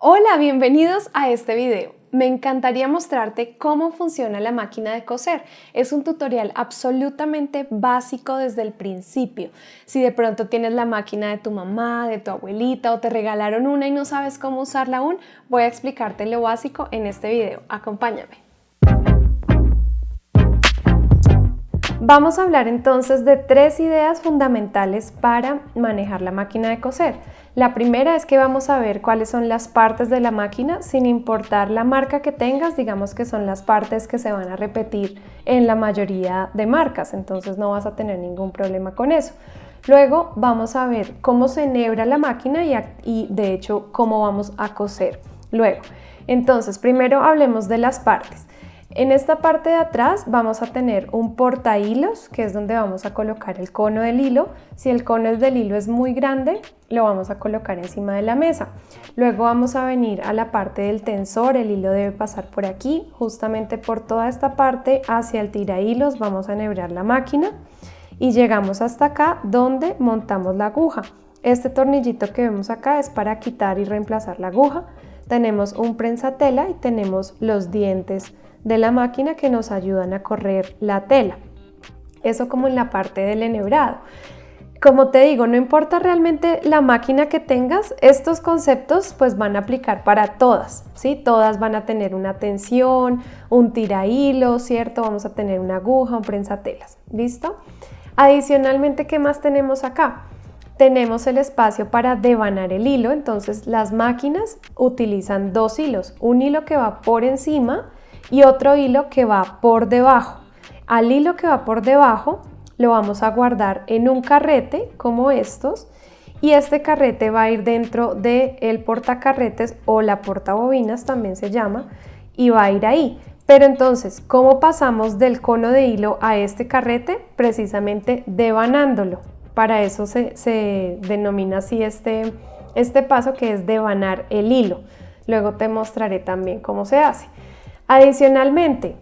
Hola, bienvenidos a este video. Me encantaría mostrarte cómo funciona la máquina de coser. Es un tutorial absolutamente básico desde el principio. Si de pronto tienes la máquina de tu mamá, de tu abuelita o te regalaron una y no sabes cómo usarla aún, voy a explicarte lo básico en este video. Acompáñame. Vamos a hablar entonces de tres ideas fundamentales para manejar la máquina de coser. La primera es que vamos a ver cuáles son las partes de la máquina sin importar la marca que tengas, digamos que son las partes que se van a repetir en la mayoría de marcas, entonces no vas a tener ningún problema con eso. Luego vamos a ver cómo se enhebra la máquina y, y de hecho cómo vamos a coser. Luego, entonces primero hablemos de las partes. En esta parte de atrás vamos a tener un porta hilos, que es donde vamos a colocar el cono del hilo. Si el cono del hilo es muy grande, lo vamos a colocar encima de la mesa. Luego vamos a venir a la parte del tensor, el hilo debe pasar por aquí, justamente por toda esta parte hacia el tira hilos vamos a enhebrar la máquina y llegamos hasta acá donde montamos la aguja. Este tornillito que vemos acá es para quitar y reemplazar la aguja. Tenemos un prensatela y tenemos los dientes de la máquina que nos ayudan a correr la tela. Eso como en la parte del enhebrado. Como te digo, no importa realmente la máquina que tengas, estos conceptos pues van a aplicar para todas, ¿sí? Todas van a tener una tensión, un tira hilo, ¿cierto? Vamos a tener una aguja, un prensatelas, ¿listo? Adicionalmente, ¿qué más tenemos acá? Tenemos el espacio para devanar el hilo, entonces las máquinas utilizan dos hilos, un hilo que va por encima y otro hilo que va por debajo. Al hilo que va por debajo lo vamos a guardar en un carrete como estos y este carrete va a ir dentro del el portacarretes o la portabobinas también se llama y va a ir ahí. Pero entonces, ¿cómo pasamos del cono de hilo a este carrete? Precisamente devanándolo. Para eso se, se denomina así este, este paso que es devanar el hilo. Luego te mostraré también cómo se hace. Adicionalmente,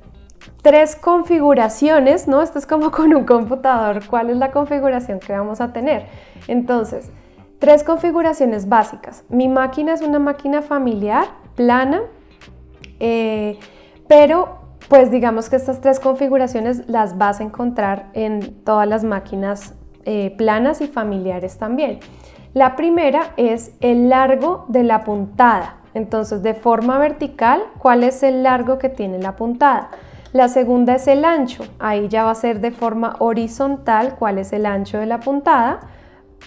tres configuraciones, ¿no? Esto es como con un computador, ¿cuál es la configuración que vamos a tener? Entonces, tres configuraciones básicas. Mi máquina es una máquina familiar, plana, eh, pero pues digamos que estas tres configuraciones las vas a encontrar en todas las máquinas eh, planas y familiares también. La primera es el largo de la puntada. Entonces, de forma vertical, ¿cuál es el largo que tiene la puntada? La segunda es el ancho, ahí ya va a ser de forma horizontal, ¿cuál es el ancho de la puntada?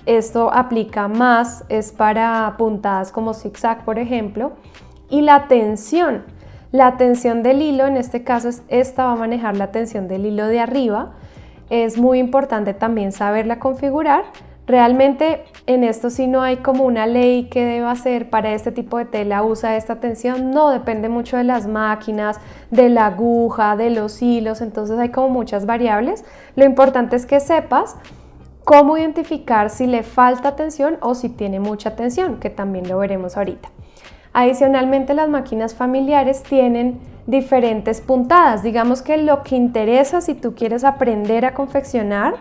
Esto aplica más, es para puntadas como zigzag, por ejemplo. Y la tensión, la tensión del hilo, en este caso esta va a manejar la tensión del hilo de arriba. Es muy importante también saberla configurar Realmente en esto sí no hay como una ley que deba ser para este tipo de tela usa esta tensión, no, depende mucho de las máquinas, de la aguja, de los hilos, entonces hay como muchas variables. Lo importante es que sepas cómo identificar si le falta tensión o si tiene mucha tensión, que también lo veremos ahorita. Adicionalmente las máquinas familiares tienen diferentes puntadas. Digamos que lo que interesa si tú quieres aprender a confeccionar,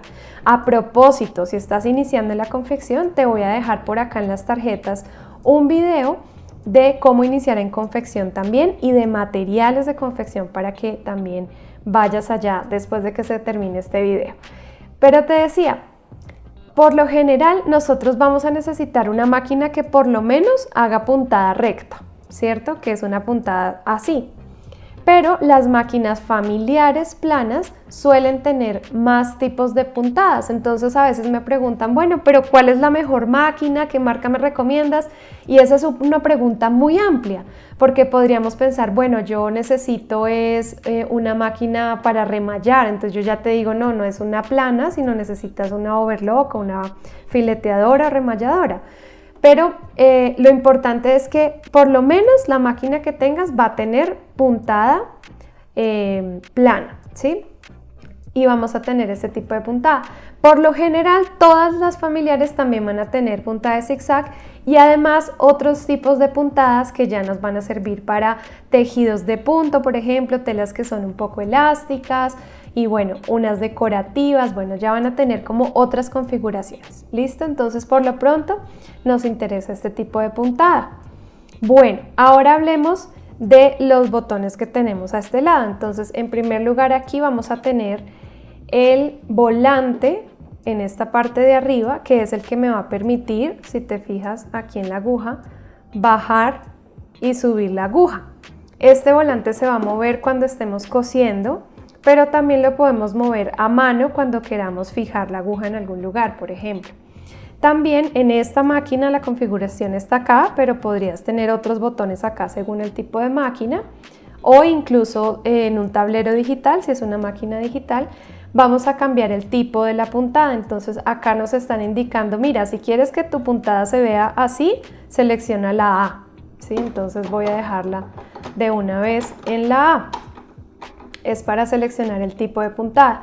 a propósito, si estás iniciando la confección, te voy a dejar por acá en las tarjetas un video de cómo iniciar en confección también y de materiales de confección para que también vayas allá después de que se termine este video. Pero te decía, por lo general nosotros vamos a necesitar una máquina que por lo menos haga puntada recta, ¿cierto? Que es una puntada así, pero las máquinas familiares planas suelen tener más tipos de puntadas. Entonces a veces me preguntan, bueno, pero ¿cuál es la mejor máquina? ¿Qué marca me recomiendas? Y esa es una pregunta muy amplia, porque podríamos pensar, bueno, yo necesito es eh, una máquina para remallar, entonces yo ya te digo, no, no es una plana, sino necesitas una overlock o una fileteadora remalladora. Pero eh, lo importante es que por lo menos la máquina que tengas va a tener puntada eh, plana, ¿sí? Y vamos a tener este tipo de puntada. Por lo general, todas las familiares también van a tener puntada de zigzag y además otros tipos de puntadas que ya nos van a servir para tejidos de punto, por ejemplo, telas que son un poco elásticas, y bueno, unas decorativas, bueno, ya van a tener como otras configuraciones. ¿Listo? Entonces, por lo pronto, nos interesa este tipo de puntada. Bueno, ahora hablemos de los botones que tenemos a este lado. Entonces, en primer lugar aquí vamos a tener el volante en esta parte de arriba, que es el que me va a permitir, si te fijas aquí en la aguja, bajar y subir la aguja. Este volante se va a mover cuando estemos cosiendo, pero también lo podemos mover a mano cuando queramos fijar la aguja en algún lugar, por ejemplo. También en esta máquina la configuración está acá, pero podrías tener otros botones acá según el tipo de máquina o incluso en un tablero digital, si es una máquina digital, vamos a cambiar el tipo de la puntada. Entonces acá nos están indicando, mira, si quieres que tu puntada se vea así, selecciona la A. ¿sí? Entonces voy a dejarla de una vez en la A. Es para seleccionar el tipo de puntada.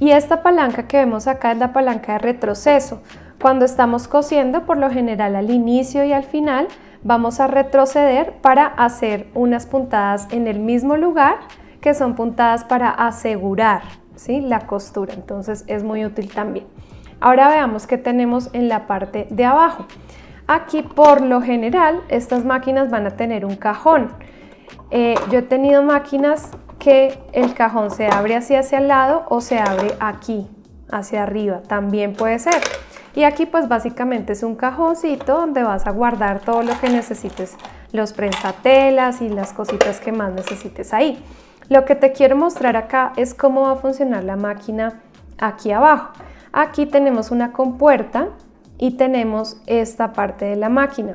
Y esta palanca que vemos acá es la palanca de retroceso. Cuando estamos cosiendo, por lo general al inicio y al final, vamos a retroceder para hacer unas puntadas en el mismo lugar, que son puntadas para asegurar ¿sí? la costura. Entonces es muy útil también. Ahora veamos qué tenemos en la parte de abajo. Aquí por lo general estas máquinas van a tener un cajón. Eh, yo he tenido máquinas que el cajón se abre hacia, hacia el lado o se abre aquí, hacia arriba, también puede ser. Y aquí pues básicamente es un cajoncito donde vas a guardar todo lo que necesites, los prensatelas y las cositas que más necesites ahí. Lo que te quiero mostrar acá es cómo va a funcionar la máquina aquí abajo. Aquí tenemos una compuerta y tenemos esta parte de la máquina.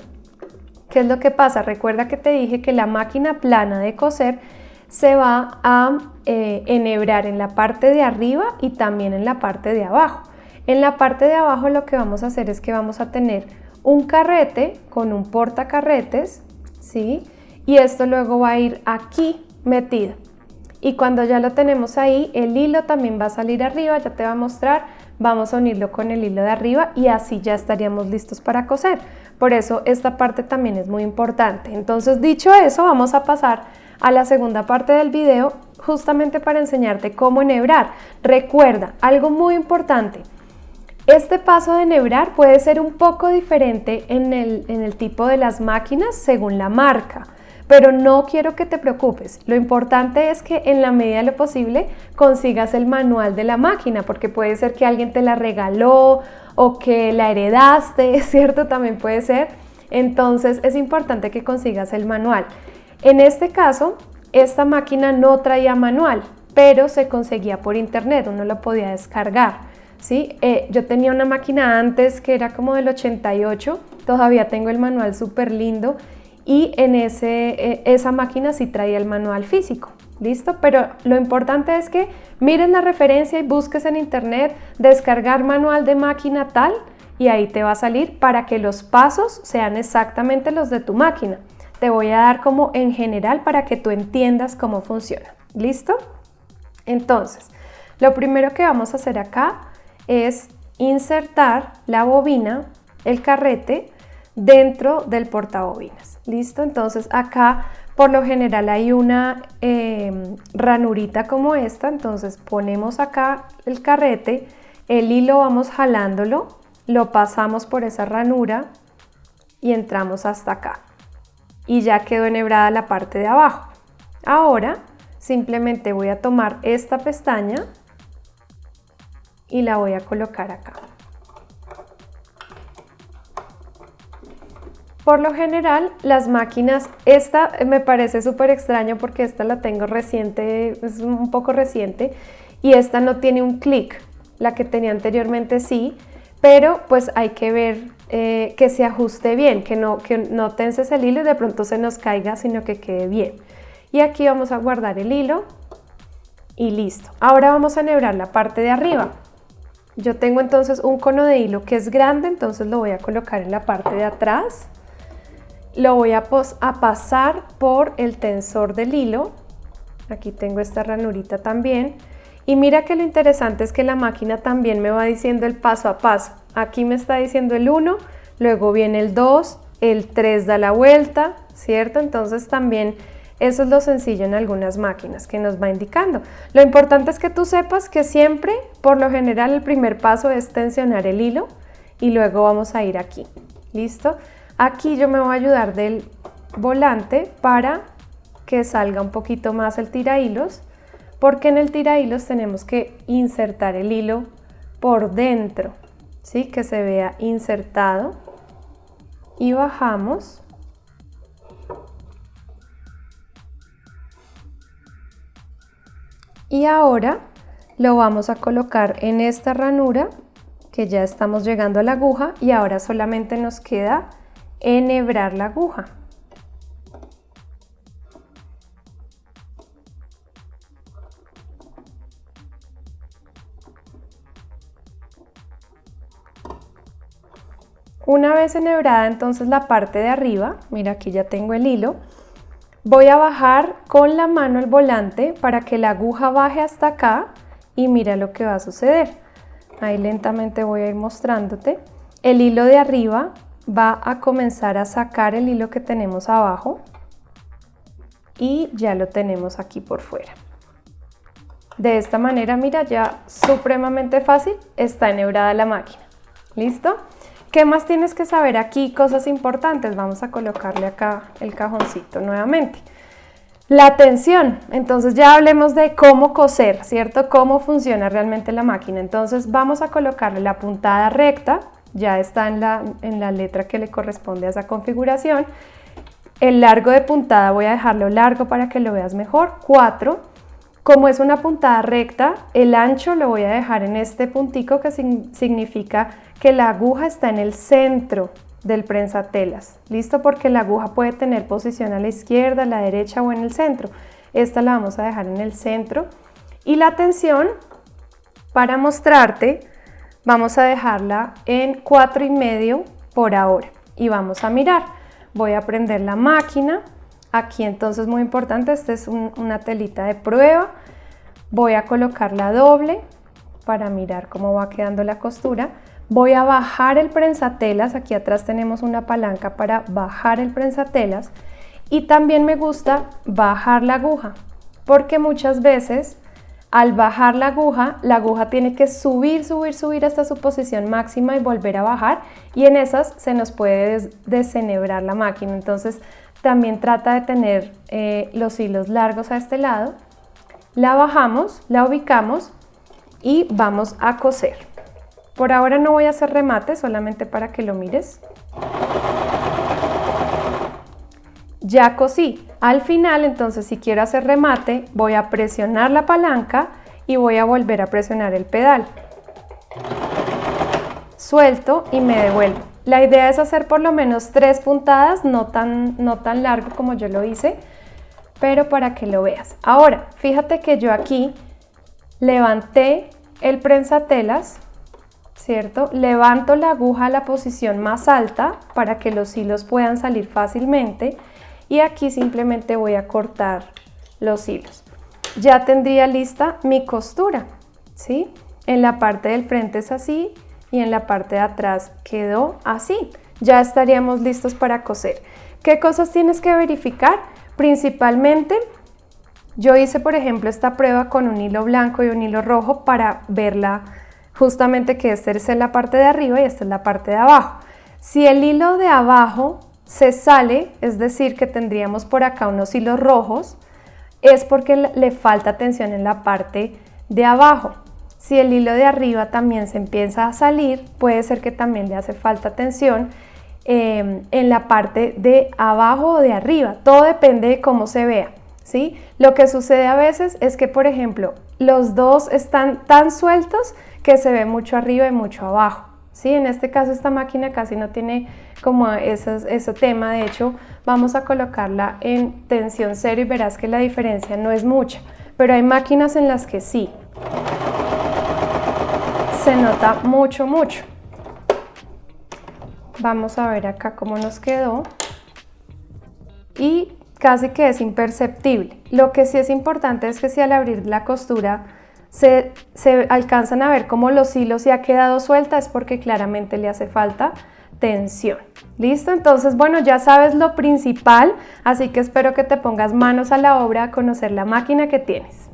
¿Qué es lo que pasa? Recuerda que te dije que la máquina plana de coser se va a eh, enhebrar en la parte de arriba y también en la parte de abajo. En la parte de abajo lo que vamos a hacer es que vamos a tener un carrete con un portacarretes, ¿sí? Y esto luego va a ir aquí metido. Y cuando ya lo tenemos ahí, el hilo también va a salir arriba, ya te va a mostrar, vamos a unirlo con el hilo de arriba y así ya estaríamos listos para coser. Por eso esta parte también es muy importante. Entonces dicho eso, vamos a pasar a la segunda parte del video justamente para enseñarte cómo enhebrar. Recuerda, algo muy importante, este paso de enhebrar puede ser un poco diferente en el, tipo de las máquinas según la marca pero no quiero que te preocupes. Lo importante es que en la medida de lo posible consigas el manual de la máquina, porque puede ser que alguien te la regaló o que la heredaste, ¿cierto? También puede ser. Entonces es importante que consigas el manual. En este caso, esta máquina no traía manual, pero se conseguía por internet, uno lo podía descargar. ¿sí? Eh, yo tenía una máquina antes que era como del 88, todavía tengo el manual súper lindo y en ese, eh, esa máquina sí traía el manual físico. ¿Listo? Pero lo importante es que miren la referencia y busques en internet descargar manual de máquina tal y ahí te va a salir para que los pasos sean exactamente los de tu máquina. Te voy a dar como en general para que tú entiendas cómo funciona. ¿Listo? Entonces, lo primero que vamos a hacer acá es insertar la bobina, el carrete, dentro del portabobinas. ¿Listo? Entonces acá por lo general hay una em, ranurita como esta, entonces ponemos acá el carrete, el hilo vamos jalándolo, lo pasamos por esa ranura y entramos hasta acá. Y ya quedó enhebrada la parte de abajo. Ahora simplemente voy a tomar esta pestaña y la voy a colocar acá. Por lo general, las máquinas, esta me parece súper extraño porque esta la tengo reciente, es un poco reciente, y esta no tiene un clic, la que tenía anteriormente sí, pero pues hay que ver eh, que se ajuste bien, que no, que no tenses el hilo y de pronto se nos caiga, sino que quede bien. Y aquí vamos a guardar el hilo y listo. Ahora vamos a enhebrar la parte de arriba. Yo tengo entonces un cono de hilo que es grande, entonces lo voy a colocar en la parte de atrás lo voy a, pasar por el tensor del hilo. Aquí tengo esta ranurita también. Y mira que lo interesante es que la máquina también me va diciendo el paso a paso. Aquí me está diciendo el 1, luego viene el 2, el 3 da la vuelta, ¿cierto? Entonces también eso es lo sencillo en algunas máquinas que nos va indicando. Lo importante es que tú sepas que siempre, por lo general, el primer paso es tensionar el hilo y luego vamos a ir aquí. ¿Listo? Aquí yo me voy a ayudar del volante para que salga un poquito más el tira hilos, porque en el tira hilos tenemos que insertar el hilo por dentro, ¿sí? que se vea insertado y bajamos y ahora lo vamos a colocar en esta ranura que ya estamos llegando a la aguja y ahora solamente nos queda enhebrar la aguja. Una vez enhebrada entonces la parte de arriba, mira aquí ya tengo el hilo, voy a bajar con la mano el volante para que la aguja baje hasta acá y mira lo que va a suceder. Ahí lentamente voy a ir mostrándote. El hilo de arriba va a comenzar a sacar el hilo que tenemos abajo y ya lo tenemos aquí por fuera. De esta manera, mira, ya supremamente fácil está enhebrada la máquina. ¿Listo? ¿Qué más tienes que saber aquí? Cosas importantes. Vamos a colocarle acá el cajoncito nuevamente. La tensión. Entonces ya hablemos de cómo coser, ¿cierto? Cómo funciona realmente la máquina. Entonces vamos a colocarle la puntada recta. Ya está en la, en la letra que le corresponde a esa configuración. El largo de puntada voy a dejarlo largo para que lo veas mejor. 4. Como es una puntada recta, el ancho lo voy a dejar en este puntico que significa que la aguja está en el centro del prensatelas, ¿listo? Porque la aguja puede tener posición a la izquierda, a la derecha o en el centro. Esta la vamos a dejar en el centro. Y la tensión, para mostrarte, vamos a dejarla en cuatro y medio por ahora. Y vamos a mirar. Voy a prender la máquina. Aquí entonces muy importante, esta es una telita de prueba. Voy a colocar la doble para mirar cómo va quedando la costura. Voy a bajar el prensatelas, aquí atrás tenemos una palanca para bajar el prensatelas y también me gusta bajar la aguja porque muchas veces al bajar la aguja, la aguja tiene que subir, subir, subir hasta su posición máxima y volver a bajar y en esas se nos puede desenhebrar la máquina. Entonces también trata de tener eh, los hilos largos a este lado. La bajamos, la ubicamos y vamos a coser. Por ahora no voy a hacer remate, solamente para que lo mires. Ya cosí. Al final, entonces, si quiero hacer remate, voy a presionar la palanca y voy a volver a presionar el pedal. Suelto y me devuelvo. La idea es hacer por lo menos tres puntadas, no tan, no tan largo como yo lo hice, pero para que lo veas. Ahora, fíjate que yo aquí levanté el prensatelas ¿cierto? Levanto la aguja a la posición más alta para que los hilos puedan salir fácilmente y aquí simplemente voy a cortar los hilos. Ya tendría lista mi costura, ¿sí? En la parte del frente es así y en la parte de atrás quedó así. Ya estaríamos listos para coser. ¿Qué cosas tienes que verificar? Principalmente, yo hice por ejemplo esta prueba con un hilo blanco y un hilo rojo para verla justamente que esta es la parte de arriba y esta es la parte de abajo. Si el hilo de abajo se sale, es decir, que tendríamos por acá unos hilos rojos, es porque le falta tensión en la parte de abajo. Si el hilo de arriba también se empieza a salir, puede ser que también le hace falta tensión em, en la parte de abajo o de arriba. Todo depende de cómo se vea. ¿sí? Lo que sucede a veces es que, por ejemplo, los dos están tan sueltos que se ve mucho arriba y mucho abajo. ¿sí? En este caso esta máquina casi no tiene como ese tema, de hecho vamos a colocarla en tensión cero y verás que la diferencia no es mucha, pero hay máquinas en las que sí. Se nota mucho, mucho. Vamos a ver acá cómo nos quedó. Y casi que es imperceptible. Lo que sí es importante es que si al abrir la costura se, alcanzan a ver cómo los hilos se ha quedado suelta es porque claramente le hace falta tensión. ¿Listo? Entonces, bueno, ya sabes lo principal, así que espero que te pongas manos a la obra a conocer la máquina que tienes.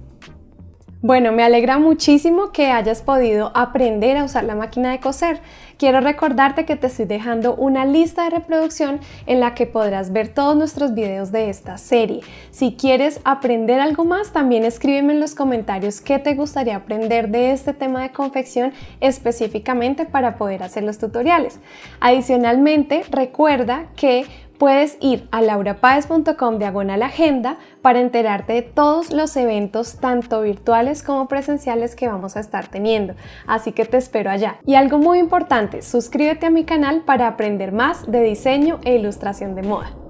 Bueno, me alegra muchísimo que hayas podido aprender a usar la máquina de coser. Quiero recordarte que te estoy dejando una lista de reproducción en la que podrás ver todos nuestros videos de esta serie. Si quieres aprender algo más, también escríbeme en los comentarios qué te gustaría aprender de este tema de confección específicamente para poder hacer los tutoriales. Adicionalmente, recuerda que puedes ir a laurapaez.com diagonal agenda para enterarte de todos los eventos tanto virtuales como presenciales que vamos a estar teniendo. Así que te espero allá. Y algo muy importante, suscríbete a mi canal para aprender más de diseño e ilustración de moda.